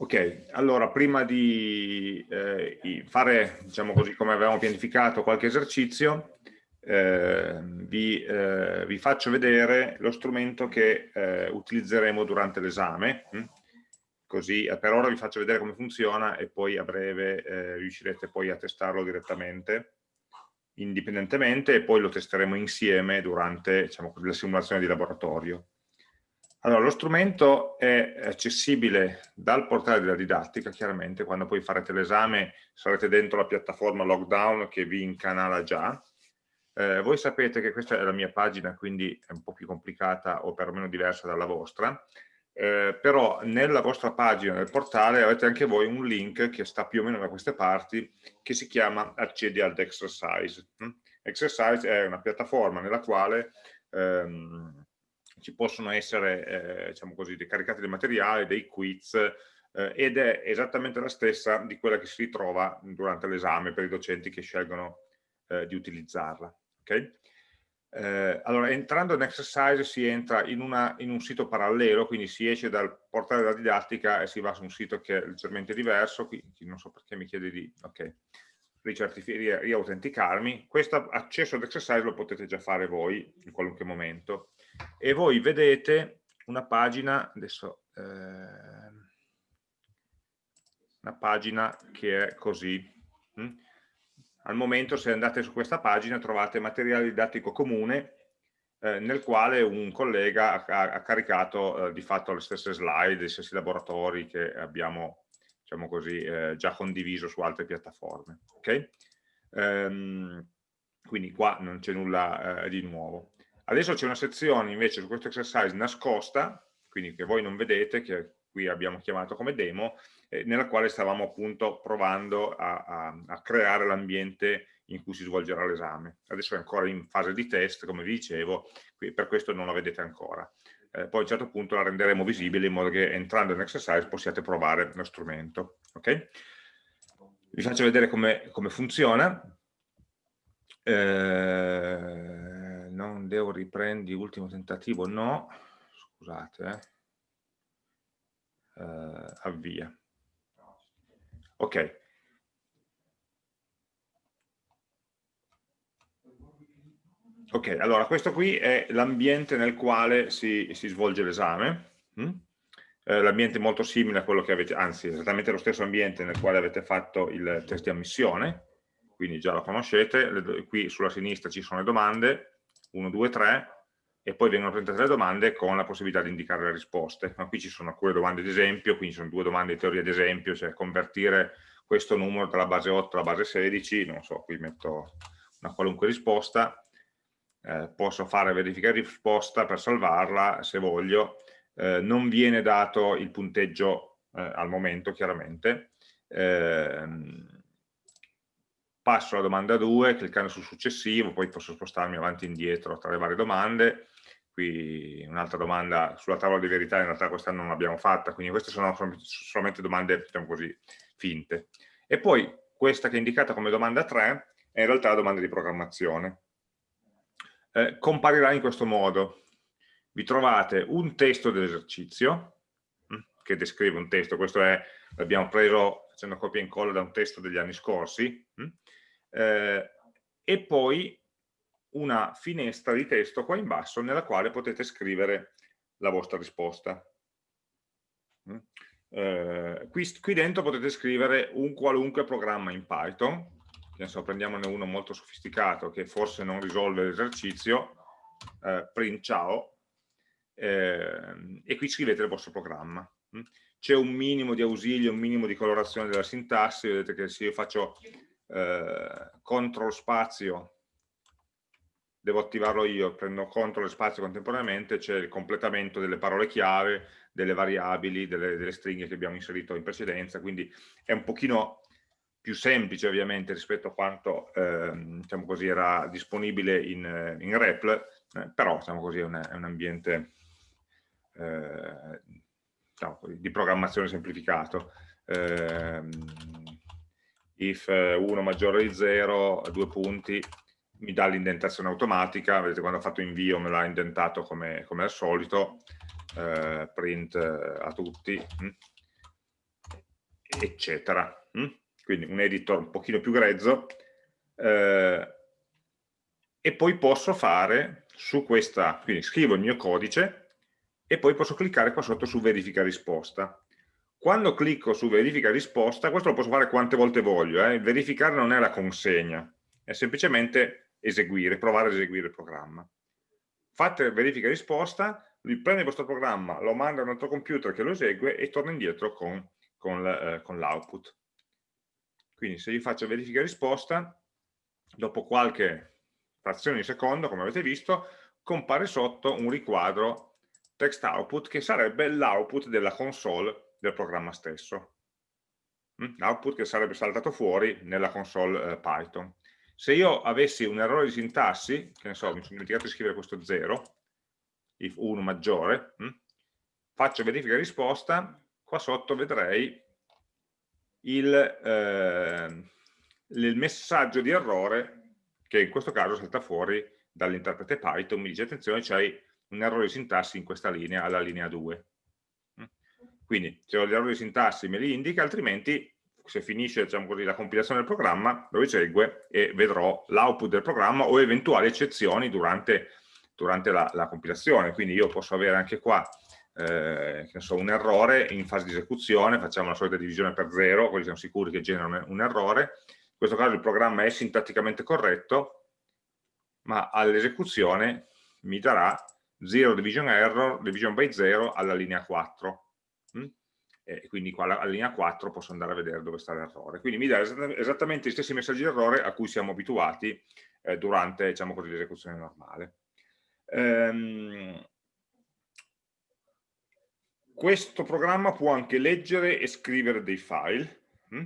Ok, allora prima di eh, fare, diciamo così, come avevamo pianificato qualche esercizio, eh, vi, eh, vi, faccio vedere lo strumento che eh, utilizzeremo durante l'esame, hm? così eh, per ora vi faccio vedere come funziona e poi a breve eh, riuscirete poi a testarlo direttamente, indipendentemente e poi lo testeremo insieme durante diciamo, la simulazione di laboratorio. Allora, lo strumento è accessibile dal portale della didattica, chiaramente, quando poi farete l'esame sarete dentro la piattaforma Lockdown che vi incanala già. Eh, voi sapete che questa è la mia pagina, quindi è un po' più complicata o perlomeno diversa dalla vostra, eh, però nella vostra pagina del portale avete anche voi un link che sta più o meno da queste parti, che si chiama Accedi ad Exercise. Mm? Exercise è una piattaforma nella quale... Ehm, ci possono essere, eh, diciamo così, caricati dei materiali, dei quiz, eh, ed è esattamente la stessa di quella che si ritrova durante l'esame per i docenti che scelgono eh, di utilizzarla. Okay? Eh, allora, entrando in exercise si entra in, una, in, un sito parallelo, quindi si esce dal portale della didattica e si va su un sito che è leggermente diverso, qui non so perché mi chiede di ok, riautenticarmi. Questo accesso ad exercise lo potete già fare voi in qualunque momento e voi vedete una pagina, adesso, eh, una pagina che è così. Hm? Al momento se andate su questa pagina trovate materiale didattico comune eh, nel quale un collega ha, ha caricato eh, di fatto le stesse slide, i stessi laboratori che abbiamo diciamo così, eh, già condiviso su altre piattaforme. Okay? Ehm, quindi qua non c'è nulla eh, di nuovo. Adesso c'è una sezione invece su questo exercise nascosta, quindi che voi non vedete, che qui abbiamo chiamato come demo, eh, nella quale stavamo appunto provando a, a, a creare l'ambiente in cui si svolgerà l'esame. Adesso è ancora in fase di test, come vi dicevo, per questo non la vedete ancora. Eh, poi a un certo punto la renderemo visibile in modo che entrando in exercise possiate provare lo strumento. Okay? Vi faccio vedere come, come funziona. Eh, non devo riprendere ultimo tentativo, no, scusate, eh. Uh, avvia. Ok. Ok, allora questo qui è l'ambiente nel quale si, si svolge l'esame. Mm? Eh, l'ambiente molto simile a quello che avete, anzi esattamente lo stesso ambiente nel quale avete fatto il test di ammissione, quindi già lo conoscete, le, qui sulla sinistra ci sono le domande, 1, 2, 3 e poi vengono presentate le domande con la possibilità di indicare le risposte. Ma qui ci sono alcune domande d'esempio, quindi ci sono due domande di teoria d'esempio, cioè convertire questo numero dalla base 8 alla base 16, non so, qui metto una qualunque risposta, eh, posso fare verifica risposta per salvarla se voglio, eh, non viene dato il punteggio eh, al momento chiaramente, eh, passo alla domanda 2 cliccando sul successivo, poi posso spostarmi avanti e indietro tra le varie domande, qui un'altra domanda sulla tavola di verità in realtà quest'anno non l'abbiamo fatta, quindi queste sono solamente domande diciamo così, finte. E poi questa che è indicata come domanda 3 è in realtà la domanda di programmazione. Eh, comparirà in questo modo, vi trovate un testo dell'esercizio, hm, che descrive un testo, questo è, l'abbiamo preso facendo copia e incolla da un testo degli anni scorsi, hm, eh, e poi una finestra di testo qua in basso nella quale potete scrivere la vostra risposta. Mm. Eh, qui, qui, dentro potete scrivere un qualunque programma in Python, adesso prendiamone uno molto sofisticato che forse non risolve l'esercizio, eh, print ciao, eh, e qui scrivete il vostro programma. Mm. C'è un minimo di ausilio, un minimo di colorazione della sintassi, vedete che se io faccio eh, control spazio devo attivarlo io, prendo control e spazio contemporaneamente, c'è il completamento delle parole chiave, delle variabili, delle, delle, stringhe che abbiamo inserito in precedenza, quindi è un pochino più semplice ovviamente rispetto a quanto eh, diciamo così, era disponibile in, in REPL, eh, però diciamo così, è, un, è un ambiente eh, diciamo di programmazione semplificato. Eh, if 1 maggiore di 0, due punti, mi dà l'indentazione automatica, vedete quando ho fatto invio me l'ha indentato come, come, al solito, eh, print eh, a tutti, mm. eccetera. Mm? Quindi un editor un pochino più grezzo. Eh, e poi posso fare su questa, quindi scrivo il mio codice e poi posso cliccare qua sotto su verifica risposta. Quando clicco su verifica risposta, questo lo posso fare quante volte voglio, eh? verificare non è la consegna, è semplicemente eseguire, provare ad eseguire il programma. Fate verifica risposta, lui prende il vostro programma, lo manda a un altro computer che lo esegue e torna indietro con, con l'output. Quindi se io faccio verifica risposta, dopo qualche frazione di secondo, come avete visto, compare sotto un riquadro text output che sarebbe l'output della console del programma stesso. Mm? L'output che sarebbe saltato fuori nella console eh, Python. Se io avessi un errore di sintassi, che ne so, mi sono dimenticato di scrivere questo 0, if 1 maggiore, hm? faccio verifica risposta, qua sotto vedrei il, eh, il, messaggio di errore che in questo caso salta fuori dall'interprete Python, mi dice attenzione c'hai un errore di sintassi in questa linea, alla linea 2. Hm? Quindi se ho gli errori di sintassi me li indica, altrimenti se finisce diciamo così, la compilazione del programma lo esegue e vedrò l'output del programma o eventuali eccezioni durante durante la, la compilazione, quindi io posso avere anche qua eh, so, un errore in fase di esecuzione, facciamo la solita divisione per zero, così siamo sicuri che generano un errore, in questo caso il programma è sintatticamente corretto, ma all'esecuzione mi darà 0 division error, division by 0 alla linea 4. Mm? E quindi qua alla linea 4 posso andare a vedere dove sta l'errore. Quindi mi dà esattamente gli stessi messaggi di errore a cui siamo abituati eh, durante diciamo l'esecuzione normale. Ehm, questo programma può anche leggere e scrivere dei file, hm?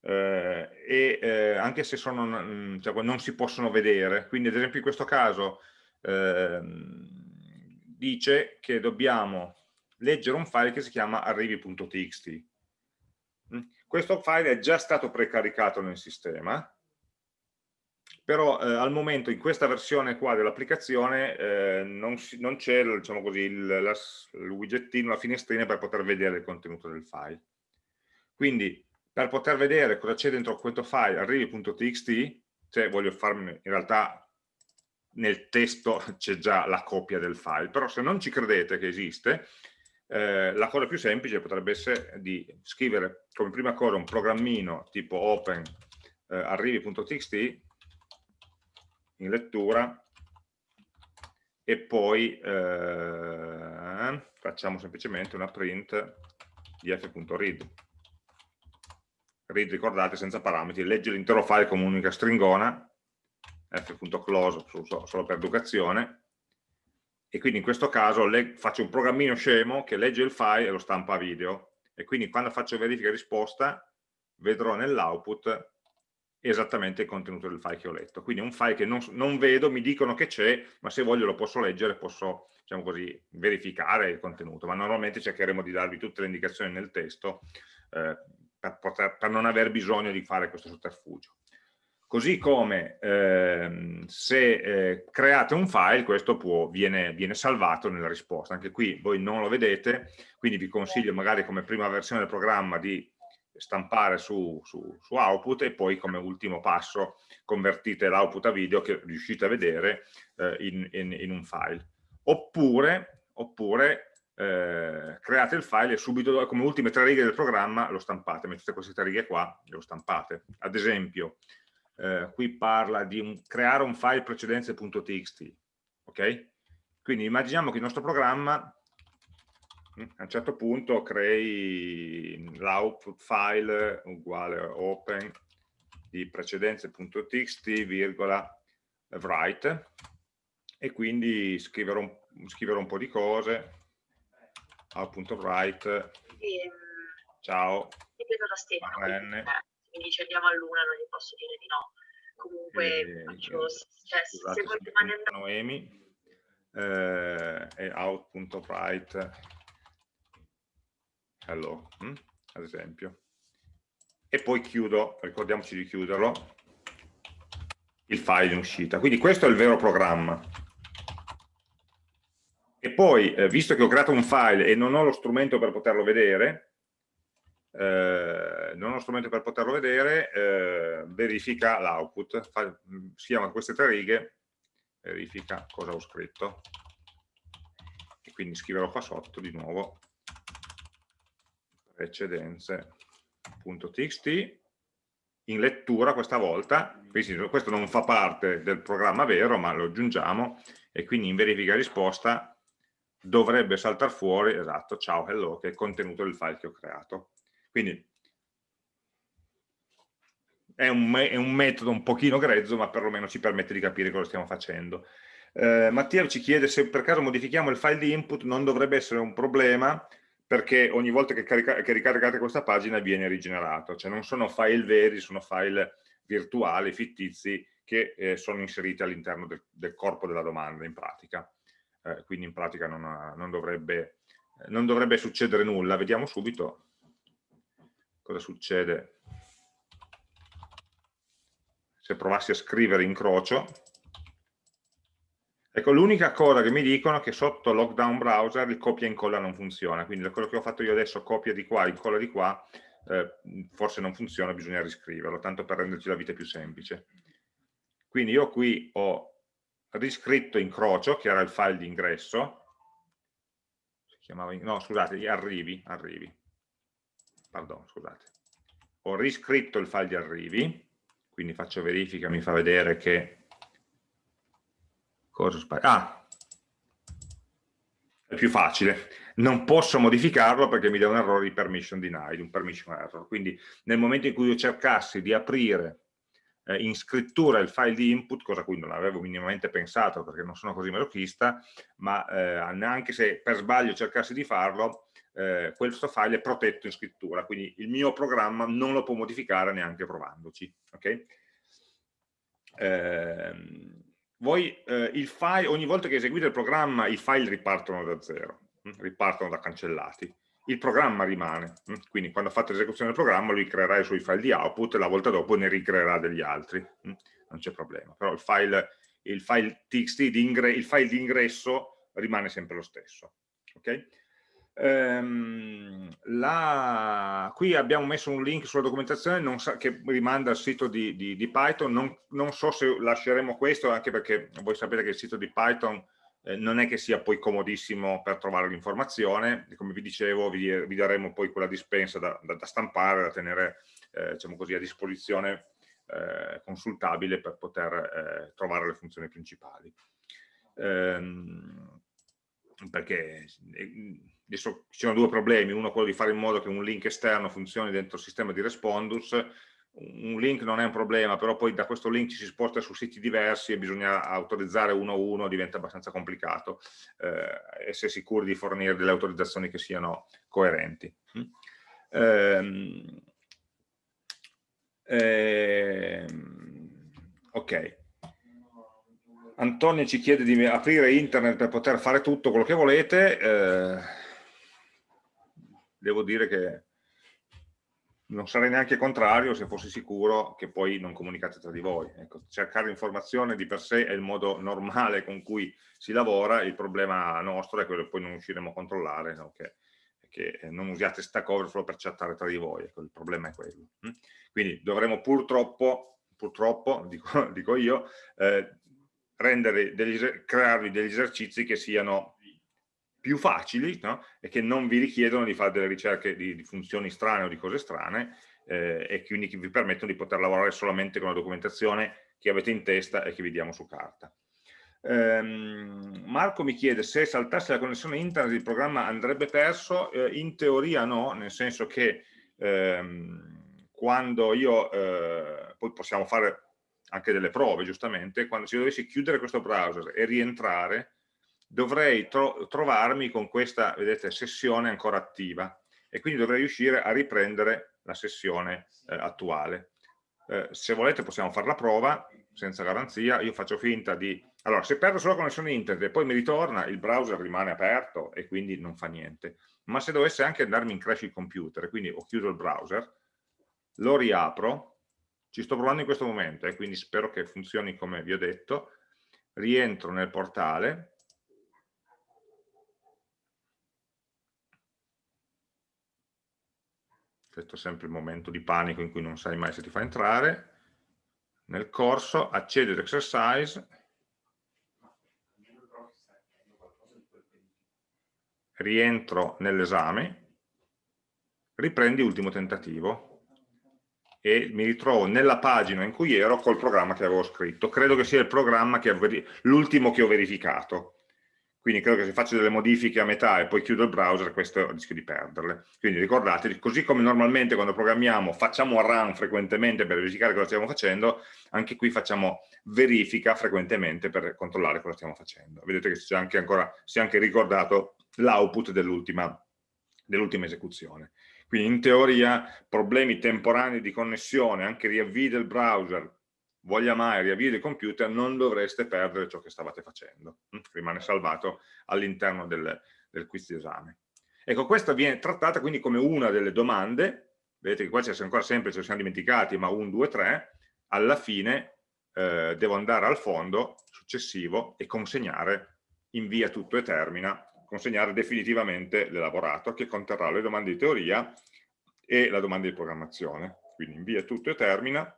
eh, e eh, anche se sono, mm, cioè, non si possono vedere. Quindi ad esempio in questo caso eh, dice che dobbiamo leggere un file che si chiama arrivi.txt. Hm? Questo file è già stato precaricato nel sistema, però eh, al momento in questa versione qua dell'applicazione eh, non, non c'è diciamo così, il, la, il widgettino, la finestrina per poter vedere il contenuto del file. Quindi per poter vedere cosa c'è dentro questo file arrivi.txt, cioè voglio farmi in realtà nel testo c'è già la copia del file, però se non ci credete che esiste, eh, la cosa più semplice potrebbe essere di scrivere come prima cosa un programmino tipo open eh, arrivi.txt in lettura. E poi eh, facciamo semplicemente una print di f.read read ricordate senza parametri. Legge l'intero file come un'unica stringona f.close solo per educazione. E quindi in questo caso faccio un programmino scemo che legge il file e lo stampa a video. E quindi quando faccio verifica risposta vedrò nell'output esattamente il contenuto del file che ho letto. Quindi un file che non, non vedo, mi dicono che c'è, ma se voglio lo posso leggere, posso diciamo così, verificare il contenuto, ma normalmente cercheremo di darvi tutte le indicazioni nel testo eh, per, poter, per, non aver bisogno di fare questo sotterfugio. Così come eh, se eh, create un file, questo può, viene, viene salvato nella risposta. Anche qui voi non lo vedete, quindi vi consiglio magari come prima versione del programma di stampare su, su, su, output e poi come ultimo passo convertite l'output a video che riuscite a vedere eh, in, in, in, un file. Oppure, oppure eh, create il file e subito come ultime tre righe del programma lo stampate, mettete queste tre righe qua e lo stampate. Ad esempio, eh, qui parla di un, creare un file precedenze.txt, ok? Quindi immaginiamo che il nostro programma a un certo punto crei l'output file uguale open di precedenze.txt virgola write e quindi scriverò un, scriverò un po' di cose. Out.write ehm, ciao. ripeto da Stefano quindi ci andiamo a luna non gli posso dire di no. Comunque e, faccio, cioè, se volete mandare Noemi eh, e out.write hello, hm? ad esempio. E poi chiudo, ricordiamoci di chiuderlo, il file in uscita. Quindi questo è il vero programma. E poi, eh, visto che ho creato un file e non ho lo strumento per poterlo vedere, eh, non ho uno strumento per poterlo vedere, eh, verifica l'output, si chiama queste tre righe, verifica cosa ho scritto, e quindi scriverò qua sotto di nuovo precedenze.txt in lettura questa volta, questo non fa parte del programma vero, ma lo aggiungiamo, e quindi in verifica risposta dovrebbe saltare fuori, esatto, ciao, hello, che è il contenuto del file che ho creato. Quindi è un, è un, metodo un pochino grezzo, ma perlomeno ci permette di capire cosa stiamo facendo. Eh, Mattia ci chiede se per caso modifichiamo il file di input non dovrebbe essere un problema, perché ogni volta che, carica, che ricaricate questa pagina viene rigenerato, cioè non sono file veri, sono file virtuali, fittizi, che eh, sono inseriti all'interno del, del, corpo della domanda in pratica. Eh, quindi in pratica non, non, dovrebbe, non dovrebbe succedere nulla. Vediamo subito cosa succede se provassi a scrivere incrocio Ecco, l'unica cosa che mi dicono è che sotto Lockdown Browser il copia e incolla non funziona, quindi quello che ho fatto io adesso, copia di qua, incolla di qua, eh, forse non funziona, bisogna riscriverlo, tanto per renderci la vita più semplice. Quindi io qui ho riscritto incrocio, che era il file di ingresso, chiamava, no scusate, arrivi, arrivi, pardon, scusate, ho riscritto il file di arrivi, quindi faccio verifica, mi fa vedere che Cosa sbaglio? Ah, è più facile. Non posso modificarlo perché mi dà un errore di permission denied, un permission error. Quindi nel momento in cui io cercassi di aprire eh, in scrittura il file di input, cosa a cui non avevo minimamente pensato perché non sono così masochista, ma eh, neanche se per sbaglio cercassi di farlo, eh, questo file è protetto in scrittura, quindi il mio programma non lo può modificare neanche provandoci. Okay? Ehm, voi eh, il file, ogni volta che eseguite il programma i file ripartono da zero, hm? ripartono da cancellati. Il programma rimane, hm? quindi quando fate l'esecuzione del programma lui creerà i suoi file di output e la volta dopo ne ricreerà degli altri, hm? non c'è problema. Però il file, il file txt, il file di ingresso rimane sempre lo stesso. Okay? Ehm, la... Qui abbiamo messo un link sulla documentazione sa... che rimanda al sito di, di, di Python, non, non, so se lasceremo questo anche perché voi sapete che il sito di Python eh, non è che sia poi comodissimo per trovare l'informazione, come vi dicevo vi, vi, daremo poi quella dispensa da, da, da stampare, da tenere eh, diciamo così, a disposizione eh, consultabile per poter eh, trovare le funzioni principali. Ehm, perché eh, adesso ci sono due problemi, uno è quello di fare in modo che un link esterno funzioni dentro il sistema di Respondus, un link non è un problema, però poi da questo link ci si sposta su siti diversi e bisogna autorizzare uno a uno, diventa abbastanza complicato, eh, essere sicuri di fornire delle autorizzazioni che siano coerenti. Mm? Ehm, ok. Antonio ci chiede di aprire internet per poter fare tutto quello che volete. Devo dire che non sarei neanche contrario se fossi sicuro che poi non comunicate tra di voi. Ecco, cercare informazione di per sé è il modo normale con cui si lavora, il problema nostro è quello che poi non riusciremo a controllare, no? che, che, non usiate Stack Overflow per chattare tra di voi, ecco, il problema è quello. Hm? Quindi dovremo purtroppo, purtroppo dico, dico io, eh, degli, crearvi degli esercizi che siano più facili no? e che non vi richiedono di fare delle ricerche di, di funzioni strane o di cose strane eh, e quindi che vi permettono di poter lavorare solamente con la documentazione che avete in testa e che vi diamo su carta. Ehm, Marco mi chiede se saltasse la connessione internet il programma andrebbe perso, eh, in teoria no, nel senso che ehm, quando io, eh, poi possiamo fare anche delle prove giustamente, quando io dovessi chiudere questo browser e rientrare, dovrei tro trovarmi con questa, vedete, sessione ancora attiva e quindi dovrei riuscire a riprendere la sessione eh, attuale. Eh, se volete possiamo fare la prova, senza garanzia, io faccio finta di... Allora, se perdo solo connessione internet e poi mi ritorna, il browser rimane aperto e quindi non fa niente. Ma se dovesse anche andarmi in crash il computer, quindi ho chiuso il browser, lo riapro, ci sto provando in questo momento e eh, quindi spero che funzioni come vi ho detto, rientro nel portale, questo è sempre il momento di panico in cui non sai mai se ti fa entrare, nel corso, accedi ad exercise, rientro nell'esame, riprendi ultimo tentativo e mi ritrovo nella pagina in cui ero col programma che avevo scritto. Credo che sia l'ultimo che ho verificato. Quindi credo che se faccio delle modifiche a metà e poi chiudo il browser, questo rischio di perderle. Quindi ricordatevi, così come normalmente quando programmiamo facciamo run frequentemente per verificare cosa stiamo facendo, anche qui facciamo verifica frequentemente per controllare cosa stiamo facendo. Vedete che si è anche, ancora, si è anche ricordato l'output dell'ultima dell esecuzione. Quindi in teoria problemi temporanei di connessione, anche riavvii del browser, voglia mai riavvii del computer, non dovreste perdere ciò che stavate facendo, hm? rimane salvato all'interno del, del quiz di esame. Ecco, questa viene trattata quindi come una delle domande, vedete che qua c'è ancora sempre, ce ne siamo dimenticati, ma 1, 2, 3, alla fine eh, devo andare al fondo successivo e consegnare, invia tutto e termina, consegnare definitivamente l'elaborato che conterrà le domande di teoria e la domanda di programmazione. Quindi invia tutto e termina,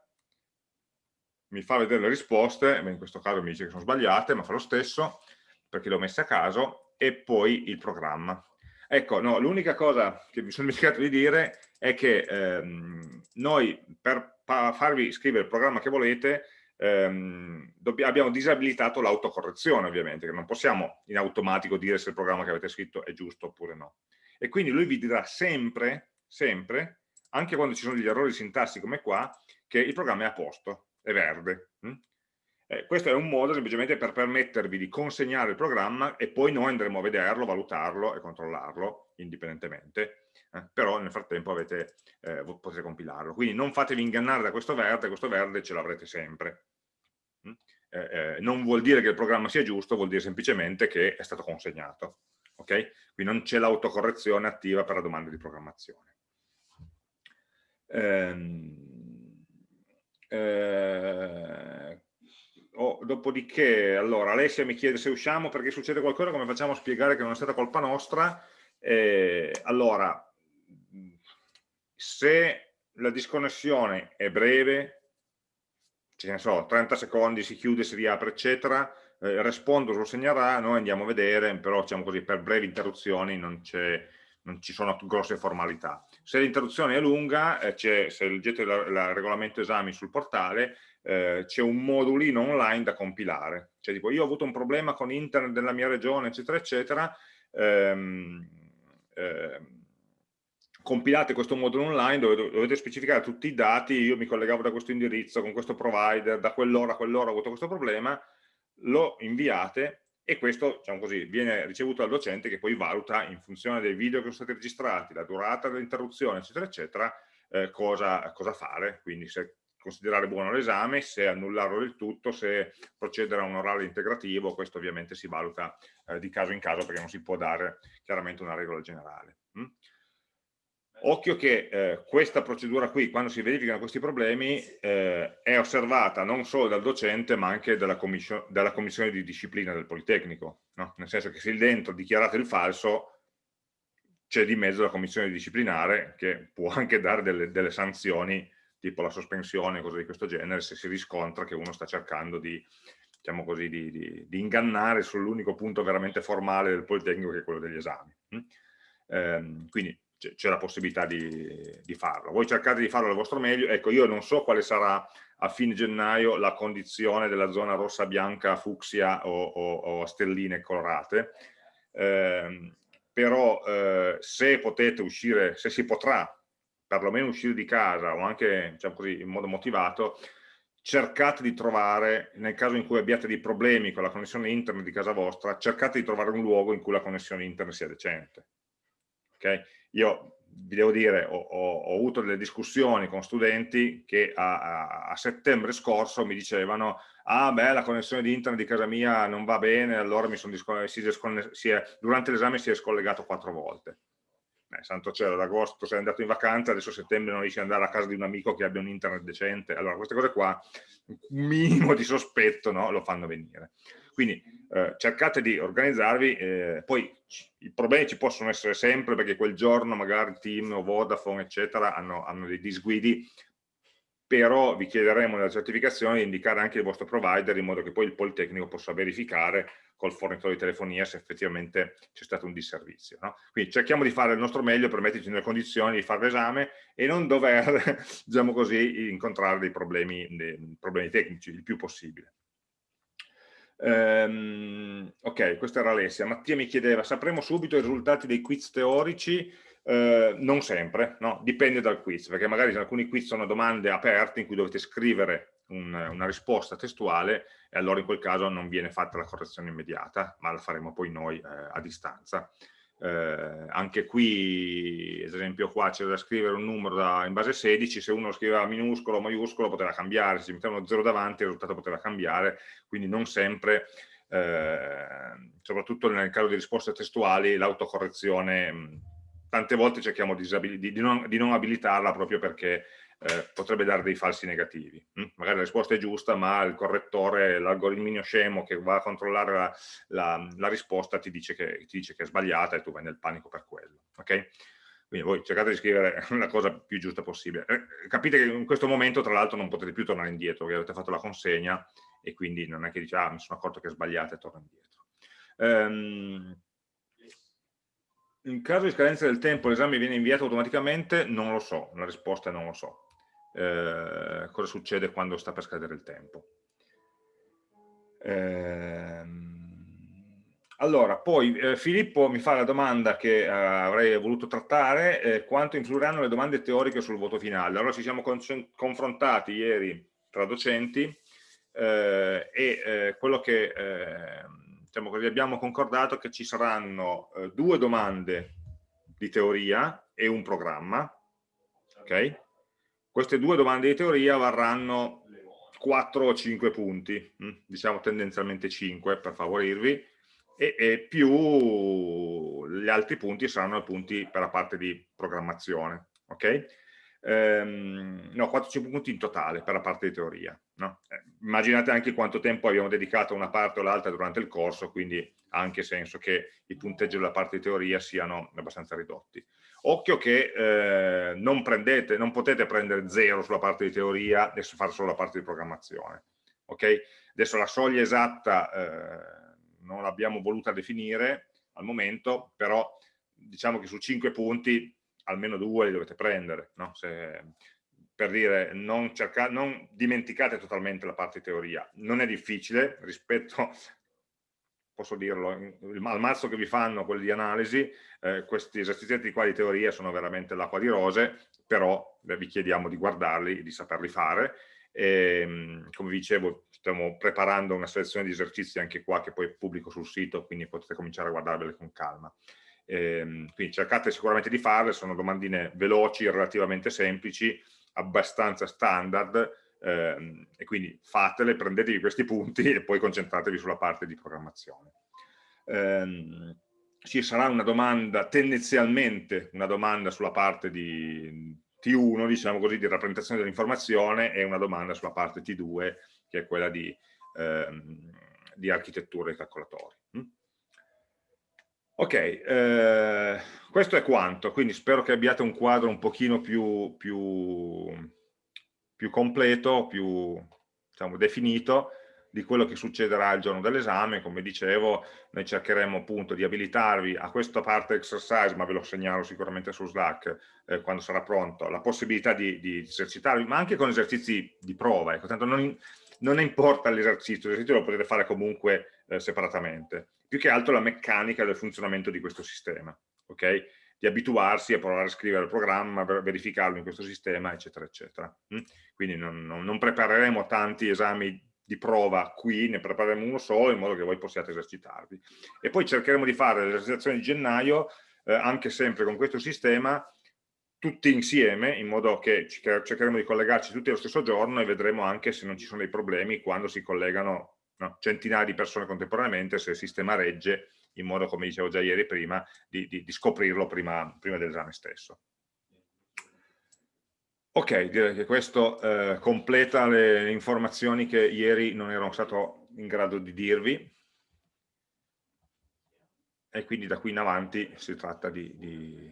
mi fa vedere le risposte, in questo caso mi dice che sono sbagliate, ma fa lo stesso, perché le ho messe a caso, e poi il programma. Ecco, no, l'unica cosa che mi sono dimenticato di dire è che ehm, noi per farvi scrivere il programma che volete ehm, abbiamo disabilitato l'autocorrezione ovviamente, che non possiamo in automatico dire se il programma che avete scritto è giusto oppure no. E quindi lui vi dirà sempre, sempre, anche quando ci sono degli errori sintassi come qua, che il programma è a posto, è verde. Hm? Eh, questo è un modo semplicemente per permettervi di consegnare il programma e poi noi andremo a vederlo, valutarlo e controllarlo indipendentemente, eh, però nel frattempo avete, eh, potete compilarlo. Quindi non fatevi ingannare da questo verde, questo verde ce l'avrete sempre. Mm? Eh, eh, non vuol dire che il programma sia giusto, vuol dire semplicemente che è stato consegnato. Okay? Quindi non c'è l'autocorrezione attiva per la domanda di programmazione. Ehm, eh, oh, dopodiché, allora, Alessia mi chiede se usciamo perché succede qualcosa, come facciamo a spiegare che non è stata colpa nostra? Eh, allora, se la disconnessione è breve, ce ne so, 30 secondi, si chiude, si riapre, eccetera, eh, Respondo lo segnerà, noi andiamo a vedere, però diciamo così, per brevi interruzioni non, non ci sono grosse formalità. Se l'interruzione è lunga, eh, se leggete il regolamento esami sul portale, eh, c'è un modulino online da compilare. Cioè tipo, io ho avuto un problema con internet della mia regione, eccetera, eccetera, ehm, ehm, compilate questo modulo online dove dovete specificare tutti i dati, io mi collegavo da questo indirizzo con questo provider, da quell'ora a quell'ora ho avuto questo problema, lo inviate e questo diciamo così, viene ricevuto dal docente che poi valuta in funzione dei video che sono stati registrati, la durata dell'interruzione, eccetera, eccetera, eh, cosa, cosa, fare, quindi se considerare buono l'esame, se annullarlo del tutto, se procedere a un orale integrativo, questo ovviamente si valuta eh, di caso in caso perché non si può dare chiaramente una regola generale. Mm? Occhio che eh, questa procedura qui, quando si verificano questi problemi, eh, è osservata non solo dal docente ma anche dalla, commission dalla commissione di disciplina del Politecnico, no? nel senso che se dentro dichiarate il falso c'è di mezzo la commissione disciplinare che può anche dare delle, delle sanzioni tipo la sospensione, cose di questo genere, se si riscontra che uno sta cercando di, diciamo così, di, di, di ingannare sull'unico punto veramente formale del Politecnico che è quello degli esami. Eh, quindi c'è la possibilità di, di, farlo. Voi cercate di farlo al vostro meglio, ecco io non so quale sarà a fine gennaio la condizione della zona rossa, bianca, fucsia o, o, o stelline colorate, eh, però eh, se potete uscire, se si potrà perlomeno uscire di casa o anche diciamo così, in modo motivato, cercate di trovare, nel caso in cui abbiate dei problemi con la connessione internet di casa vostra, cercate di trovare un luogo in cui la connessione internet sia decente. Okay? Io vi devo dire, ho, ho, ho, avuto delle discussioni con studenti che a, a, settembre scorso mi dicevano ah beh la connessione di internet di casa mia non va bene, allora si si è, durante l'esame si è scollegato quattro volte. eh, santo cielo, ad agosto sei andato in vacanza, adesso a settembre non riesci ad andare a casa di un amico che abbia un internet decente, allora queste cose qua, un minimo di sospetto no, lo fanno venire. Quindi eh, cercate di organizzarvi, eh, poi i problemi ci possono essere sempre perché quel giorno magari Team o Vodafone eccetera hanno, hanno dei disguidi, però vi chiederemo nella certificazione di indicare anche il vostro provider in modo che poi il Politecnico possa verificare col fornitore di telefonia se effettivamente c'è stato un disservizio. No? Quindi cerchiamo di fare il nostro meglio per metterci nelle condizioni di fare l'esame e non dover, diciamo così, incontrare dei problemi, dei problemi tecnici il più possibile. Um, ok, questa era Alessia. Mattia mi chiedeva, sapremo subito i risultati dei quiz teorici? Uh, non sempre, no? dipende dal quiz, perché magari alcuni quiz sono domande aperte in cui dovete scrivere un, una risposta testuale e allora in quel caso non viene fatta la correzione immediata, ma la faremo poi noi eh, a distanza. Eh, anche qui, ad esempio qua c'è da scrivere un numero da, in base 16, se uno scriveva minuscolo o maiuscolo poteva cambiare, se metteva uno 0 davanti il risultato poteva cambiare, quindi non sempre, eh, soprattutto nel caso di risposte testuali, l'autocorrezione, tante volte cerchiamo di, di, non, di non abilitarla proprio perché eh, potrebbe dare dei falsi negativi. Hm? Magari la risposta è giusta, ma il correttore, l'algoritmino scemo che va a controllare la, la, la risposta ti dice, che, ti dice, che, è sbagliata e tu vai nel panico per quello. Okay? Quindi voi cercate di scrivere la cosa più giusta possibile. Eh, capite che in questo momento, tra l'altro, non potete più tornare indietro, perché avete fatto la consegna e quindi non è che dice, ah, mi sono accorto che è sbagliata e torno indietro. Um, in caso di scadenza del tempo l'esame viene inviato automaticamente? Non lo so, la risposta è non lo so eh, cosa succede quando sta per scadere il tempo. Eh, allora, poi eh, Filippo mi fa la domanda che eh, avrei voluto trattare, eh, quanto influiranno le domande teoriche sul voto finale? Allora ci siamo confrontati ieri tra docenti eh, e quello che diciamo così, abbiamo concordato è che ci saranno due domande di teoria e un programma, ok? Queste due domande di teoria varranno 4 o 5 punti, mm, diciamo tendenzialmente 5 per favorirvi, e, e, più gli altri punti saranno punti per la parte di programmazione, ok? Ehm, no, 4-5 punti in totale per la parte di teoria. No? Eh, immaginate anche quanto tempo abbiamo dedicato a una parte o l'altra durante il corso, quindi ha anche senso che i punteggi della parte di teoria siano abbastanza ridotti. Occhio che eh, non, prendete, non potete prendere zero sulla parte di teoria e fare solo la parte di programmazione. Okay? Adesso la soglia esatta eh, non l'abbiamo voluta definire al momento, però diciamo che su 5 punti almeno due li dovete prendere. No? Se, per dire non, cercate, non dimenticate totalmente la parte di teoria. Non è difficile rispetto posso dirlo, al mazzo che vi fanno quelli di analisi, eh, questi esercizi qua di teoria sono veramente l'acqua di rose, però vi chiediamo di guardarli, di saperli fare. E, ehm, come dicevo, stiamo preparando una selezione di esercizi anche qua che poi pubblico sul sito, quindi potete cominciare a guardarveli con calma. E, ehm, quindi cercate sicuramente di farle, sono domandine veloci, relativamente semplici, abbastanza standard, eh, e quindi fatele, prendetevi questi punti e poi concentratevi sulla parte di programmazione. Eh, ci sarà una domanda, tendenzialmente una domanda sulla parte di T1, diciamo così, di rappresentazione dell'informazione e una domanda sulla parte T2, che è quella di, ehm, di architettura dei calcolatori. Mm? Ok, eh, questo è quanto, quindi spero che abbiate un quadro un pochino più, più più completo, più diciamo, definito di quello che succederà il giorno dell'esame, come dicevo noi cercheremo appunto di abilitarvi a questa parte exercise, ma ve lo segnalo sicuramente su Slack eh, quando sarà pronto, la possibilità di, di, esercitarvi, ma anche con esercizi di prova, ecco, tanto non, non importa l'esercizio, l'esercizio lo potete fare comunque eh, separatamente, più che altro la meccanica del funzionamento di questo sistema, ok? Di abituarsi a provare a scrivere il programma, verificarlo in questo sistema, eccetera, eccetera. Mm? Quindi non, non, prepareremo tanti esami di prova qui, ne prepareremo uno solo in modo che voi possiate esercitarvi. E poi cercheremo di fare l'esercitazione di gennaio, eh, anche sempre con questo sistema, tutti insieme, in modo che cercheremo di collegarci tutti allo stesso giorno e vedremo anche se non ci sono dei problemi quando si collegano no, centinaia di persone contemporaneamente, se il sistema regge in modo, come dicevo già ieri prima, di, di, di scoprirlo prima, prima dell'esame stesso. Ok, direi che questo eh, completa le informazioni che ieri non ero stato in grado di dirvi e quindi da qui in avanti si tratta di, di,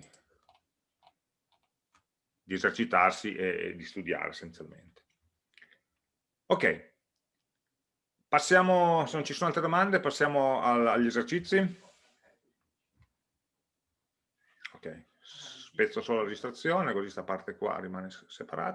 di esercitarsi e, e di studiare essenzialmente. Ok, passiamo, se non ci sono altre domande, passiamo al, agli esercizi. Ok, spezzo solo la registrazione, così questa parte qua rimane separata.